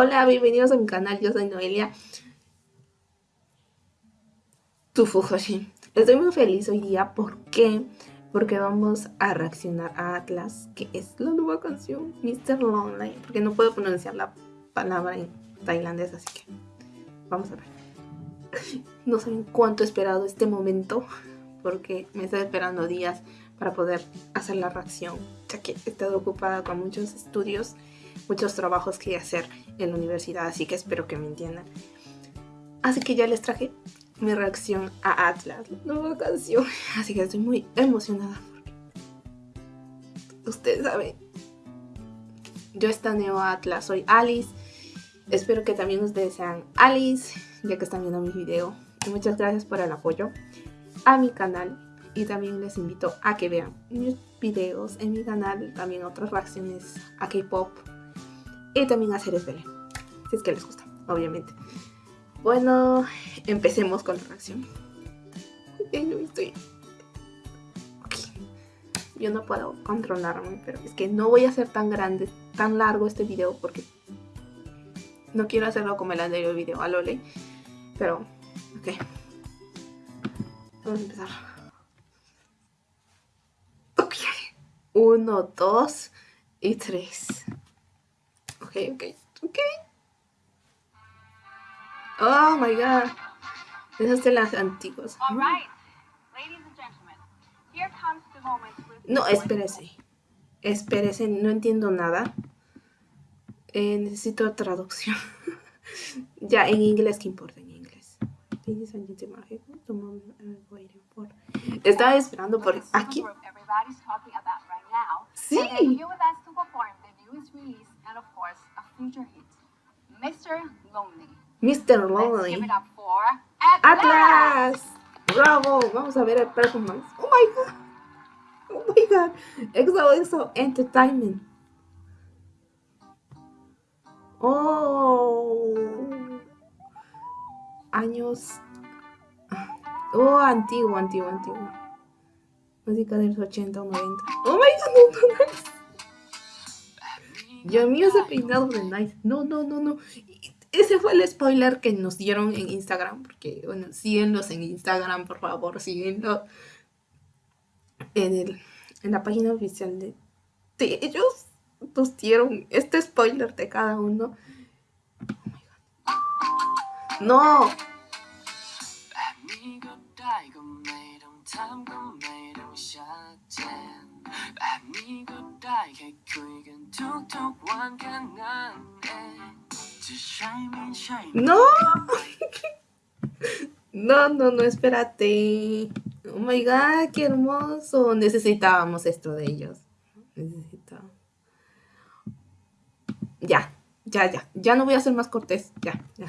Hola, bienvenidos a mi canal, yo soy Noelia Tufujoshi. Estoy muy feliz hoy día, ¿por qué? Porque vamos a reaccionar a Atlas, que es la nueva canción Mr. Lonely, porque no puedo pronunciar la palabra en tailandés, así que vamos a ver. No saben cuánto he esperado este momento, porque me estoy esperando días para poder hacer la reacción, ya que he estado ocupada con muchos estudios muchos trabajos que hacer en la universidad, así que espero que me entiendan. Así que ya les traje mi reacción a Atlas, la nueva canción. Así que estoy muy emocionada porque ustedes saben, yo estaneo a Atlas, soy Alice. Espero que también ustedes sean Alice, ya que están viendo mi video. muchas gracias por el apoyo a mi canal. Y también les invito a que vean mis videos en mi canal, también otras reacciones a K-pop, y también a series Belén, si es que les gusta, obviamente. Bueno, empecemos con la reacción. Yo estoy... Yo no puedo controlarme, pero es que no voy a hacer tan grande, tan largo este video porque no quiero hacerlo como el anterior video a Lole. Pero, ok. Vamos a empezar. Ok. Uno, dos y tres ok, ok, Oh my god. Esas de las antiguas. No, espérese. Espérese, no entiendo nada. Eh, necesito traducción. ya, en inglés, ¿qué importa en inglés? Estaba esperando por aquí. Sí. Mr. Lonely. Mr. Lonely. Atlas. Bravo. Vamos a ver el performance. Oh my god. Oh my god. EXO EXO Entertainment. Oh. Años. Oh, antiguo, antiguo, antiguo. Música de los 80 o 90. Oh my god, no, no, no. Dios mío, ese peinado de Nice. No, no, no, no. Ese fue el spoiler que nos dieron en Instagram. Porque, bueno, síguenlos en Instagram, por favor, síguenlo. En, el, en la página oficial de, de ellos nos dieron este spoiler de cada uno. Oh no. No. No, no, no, espérate. Oh my god, qué hermoso. Necesitábamos esto de ellos. Necesitábamos. Ya, ya, ya. Ya no voy a ser más cortés. Ya, ya.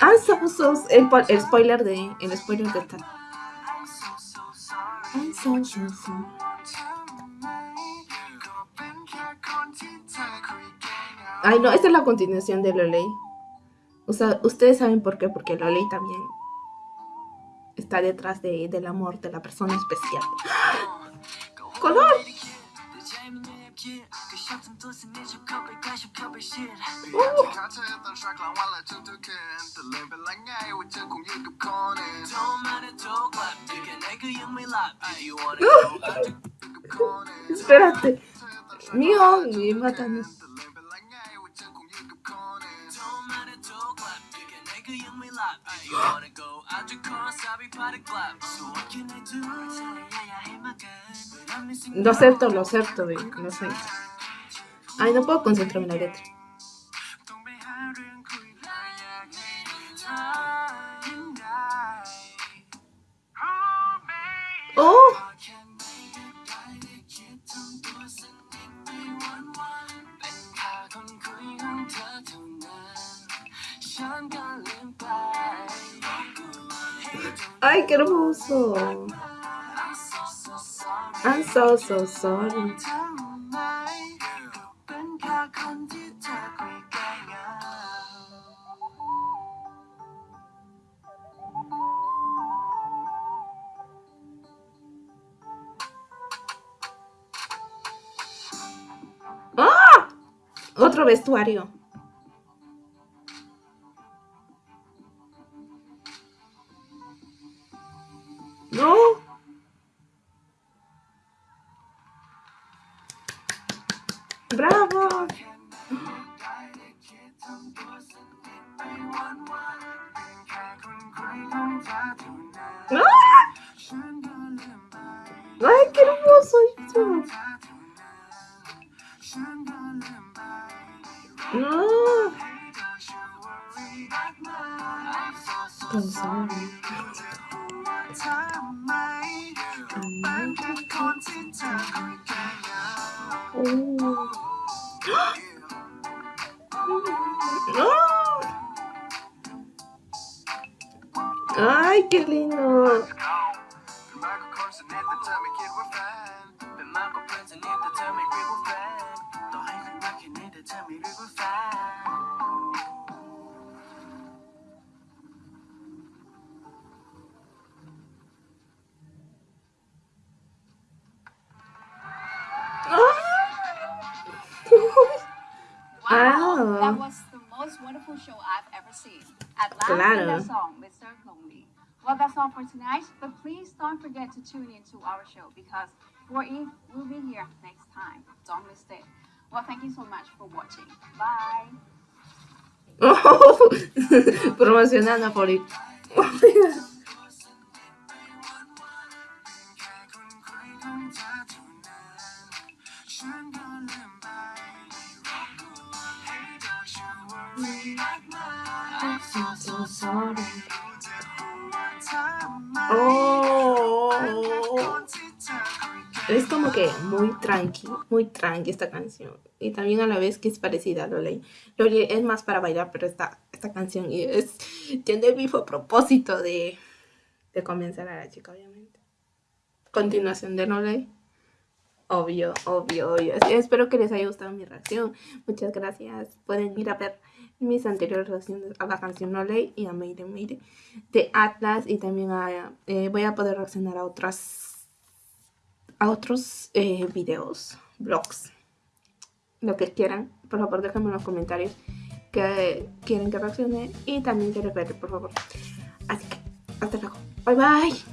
Ah, so, el, el spoiler de el spoiler de tal. Ay, no, esta es la continuación de Loley. O sea, ustedes saben por qué, porque Loley también está detrás de, del amor de la persona especial. ¡Color! Espérate. Mío, me matan. Lo acepto, lo acepto, lo sé. Ay, no puedo concentrarme en la letra. ¡Oh! ¡Ay, qué hermoso! I'm so, so sorry. Otro vestuario. No. Bravo. ¡Ah! ¡Ay, qué hermoso ¡Ay, qué lindo! Wow, that was the most wonderful show I've ever seen. At last, Claro. song, Mr. Lonely. Well, that's all for tonight, but please don't forget to tune in to our show because 4E will be here next time. Don't miss it. Well, thank you so much for watching. Bye. Promocionando por ir. Oh. Es como que muy tranqui, muy tranqui esta canción. Y también a la vez que es parecida a Loley. Loley es más para bailar, pero esta, esta canción y es, tiene el mismo propósito de, de convencer a la chica, obviamente. Continuación de Loley. Obvio, obvio, obvio. Así, espero que les haya gustado mi reacción. Muchas gracias. Pueden ir a ver mis anteriores reacciones a la canción No Ley y a Mayday Mayday de Atlas y también a, eh, voy a poder reaccionar a otras a otros eh, videos, vlogs, lo que quieran. Por favor, déjenme en los comentarios que quieren que reaccione y también que les por favor. Así que, hasta luego. Bye bye.